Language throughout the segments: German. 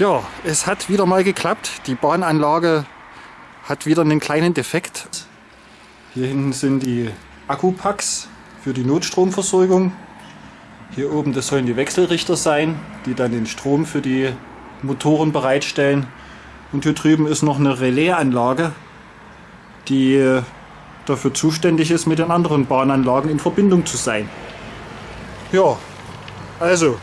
Ja, es hat wieder mal geklappt. Die Bahnanlage hat wieder einen kleinen Defekt. Hier hinten sind die Akkupacks für die Notstromversorgung. Hier oben, das sollen die Wechselrichter sein, die dann den Strom für die Motoren bereitstellen. Und hier drüben ist noch eine Relaisanlage, die dafür zuständig ist, mit den anderen Bahnanlagen in Verbindung zu sein. Ja, also,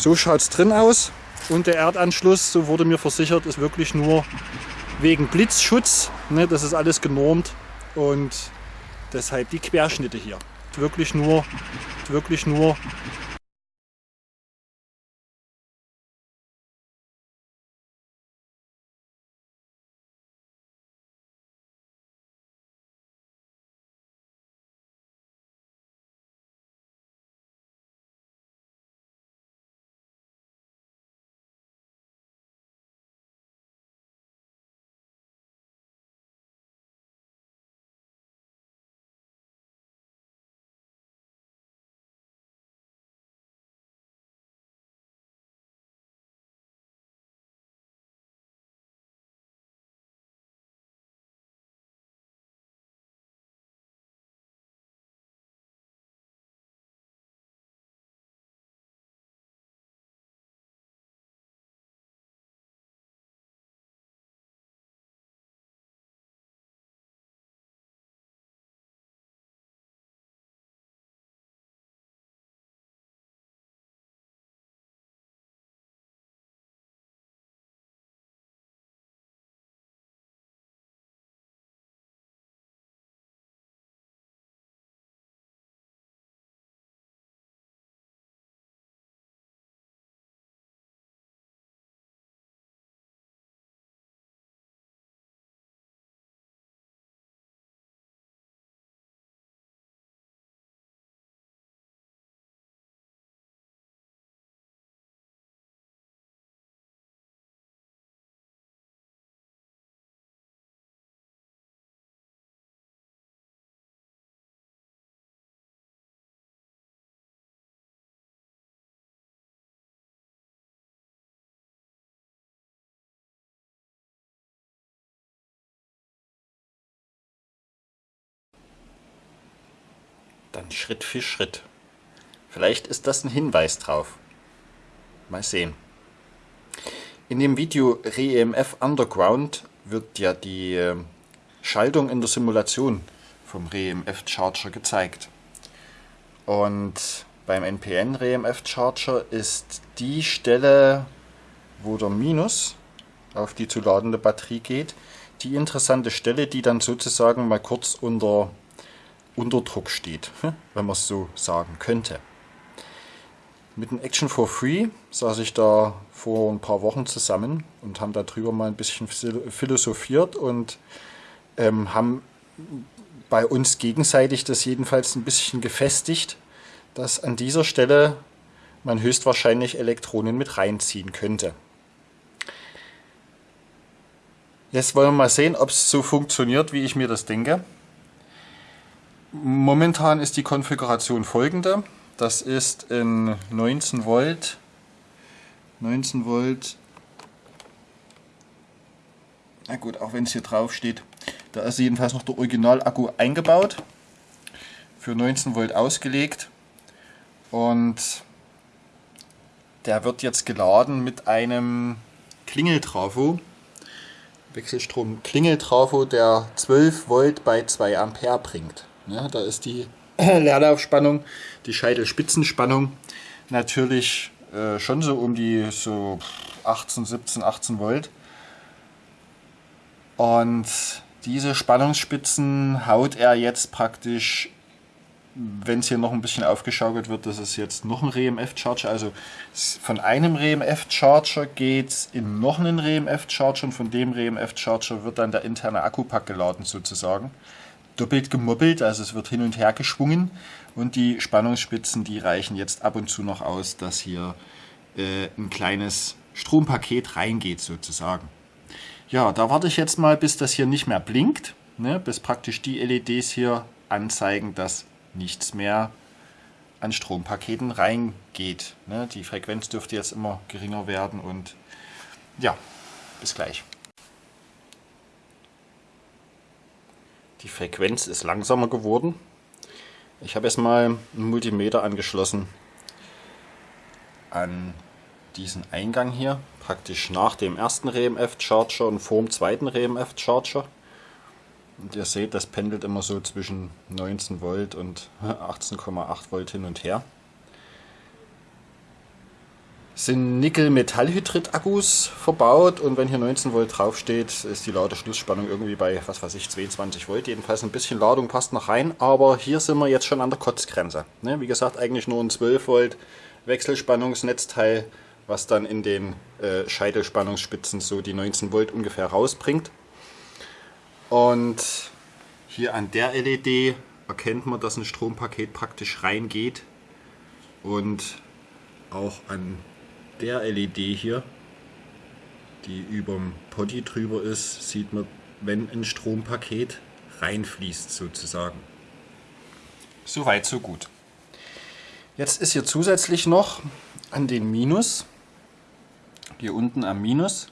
so schaut es drin aus. Und der Erdanschluss, so wurde mir versichert, ist wirklich nur wegen Blitzschutz. Ne, das ist alles genormt und deshalb die Querschnitte hier. Wirklich nur, wirklich nur Dann Schritt für Schritt. Vielleicht ist das ein Hinweis drauf. Mal sehen. In dem Video ReEMF Underground wird ja die äh, Schaltung in der Simulation vom ReEMF Charger gezeigt. Und beim NPN ReEMF Charger ist die Stelle, wo der Minus auf die zu ladende Batterie geht, die interessante Stelle, die dann sozusagen mal kurz unter Unterdruck steht, wenn man es so sagen könnte. Mit dem Action for Free saß ich da vor ein paar Wochen zusammen und haben darüber mal ein bisschen philosophiert und ähm, haben bei uns gegenseitig das jedenfalls ein bisschen gefestigt, dass an dieser Stelle man höchstwahrscheinlich Elektronen mit reinziehen könnte. Jetzt wollen wir mal sehen, ob es so funktioniert, wie ich mir das denke. Momentan ist die Konfiguration folgende. Das ist in 19 Volt, 19 Volt, na gut, auch wenn es hier drauf steht, da ist jedenfalls noch der Original-Akku eingebaut, für 19 Volt ausgelegt und der wird jetzt geladen mit einem Klingeltrafo, Wechselstrom Klingeltrafo, der 12 Volt bei 2 Ampere bringt. Ja, da ist die Leerlaufspannung, die Scheitelspitzenspannung natürlich äh, schon so um die so 18, 17, 18 Volt. Und diese Spannungsspitzen haut er jetzt praktisch, wenn es hier noch ein bisschen aufgeschaukelt wird, das ist jetzt noch ein REMF-Charger. Also von einem REMF-Charger geht es in noch einen REMF-Charger und von dem REMF-Charger wird dann der interne Akkupack geladen sozusagen doppelt gemoppelt, also es wird hin und her geschwungen und die Spannungsspitzen, die reichen jetzt ab und zu noch aus, dass hier äh, ein kleines Strompaket reingeht sozusagen. Ja, da warte ich jetzt mal, bis das hier nicht mehr blinkt, ne, bis praktisch die LEDs hier anzeigen, dass nichts mehr an Strompaketen reingeht. Ne? Die Frequenz dürfte jetzt immer geringer werden und ja, bis gleich. Die Frequenz ist langsamer geworden. Ich habe jetzt mal einen Multimeter angeschlossen an diesen Eingang hier, praktisch nach dem ersten RMF-Charger und vor dem zweiten RMF-Charger. Und ihr seht, das pendelt immer so zwischen 19 Volt und 18,8 Volt hin und her. Sind Nickel-Metallhydrid-Akkus verbaut und wenn hier 19 Volt draufsteht, ist die Ladeschlussspannung irgendwie bei, was weiß ich, 22 Volt. Jedenfalls ein bisschen Ladung passt noch rein, aber hier sind wir jetzt schon an der Kotzgrenze. Ne? Wie gesagt, eigentlich nur ein 12 Volt Wechselspannungsnetzteil, was dann in den äh, Scheitelspannungsspitzen so die 19 Volt ungefähr rausbringt. Und hier an der LED erkennt man, dass ein Strompaket praktisch reingeht. Und auch an der LED hier, die über dem Potty drüber ist, sieht man, wenn ein Strompaket reinfließt sozusagen. Soweit, so gut. Jetzt ist hier zusätzlich noch an den Minus, hier unten am Minus,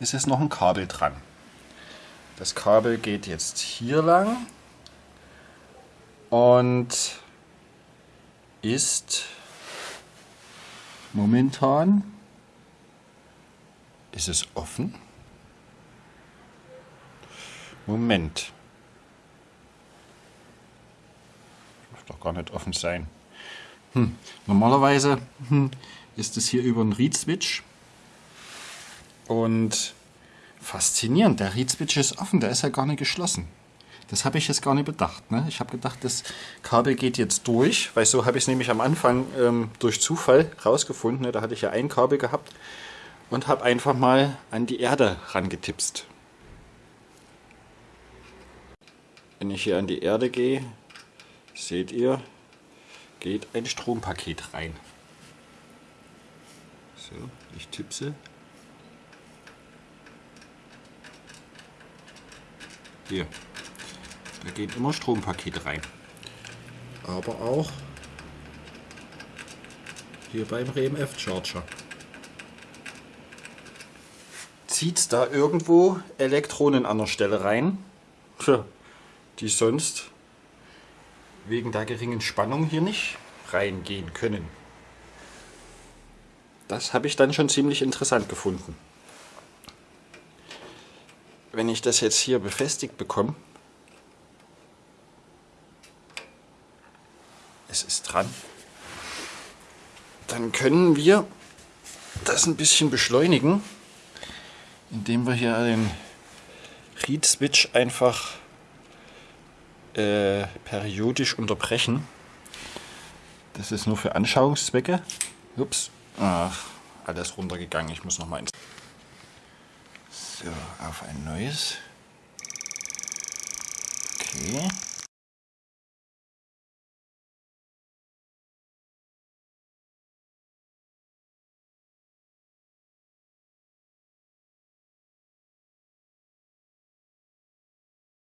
ist jetzt noch ein Kabel dran. Das Kabel geht jetzt hier lang und ist momentan ist es offen. Moment. Darf doch gar nicht offen sein. Hm. Normalerweise hm, ist es hier über einen Read-Switch und Faszinierend, der Reed-Switch ist offen, der ist ja gar nicht geschlossen. Das habe ich jetzt gar nicht bedacht. Ne? Ich habe gedacht, das Kabel geht jetzt durch, weil so habe ich es nämlich am Anfang ähm, durch Zufall rausgefunden. Ne? Da hatte ich ja ein Kabel gehabt und habe einfach mal an die Erde rangetipst. Wenn ich hier an die Erde gehe, seht ihr, geht ein Strompaket rein. So, ich tippse Hier. Da geht immer Strompaket rein. Aber auch hier beim RMF Charger. Zieht da irgendwo Elektronen an der Stelle rein, die sonst wegen der geringen Spannung hier nicht reingehen können. Das habe ich dann schon ziemlich interessant gefunden wenn ich das jetzt hier befestigt bekomme, es ist dran, dann können wir das ein bisschen beschleunigen, indem wir hier den Read-Switch einfach äh, periodisch unterbrechen. Das ist nur für Anschauungszwecke. Ups, Ach, alles runtergegangen. Ich muss noch mal ins so, auf ein neues. Okay.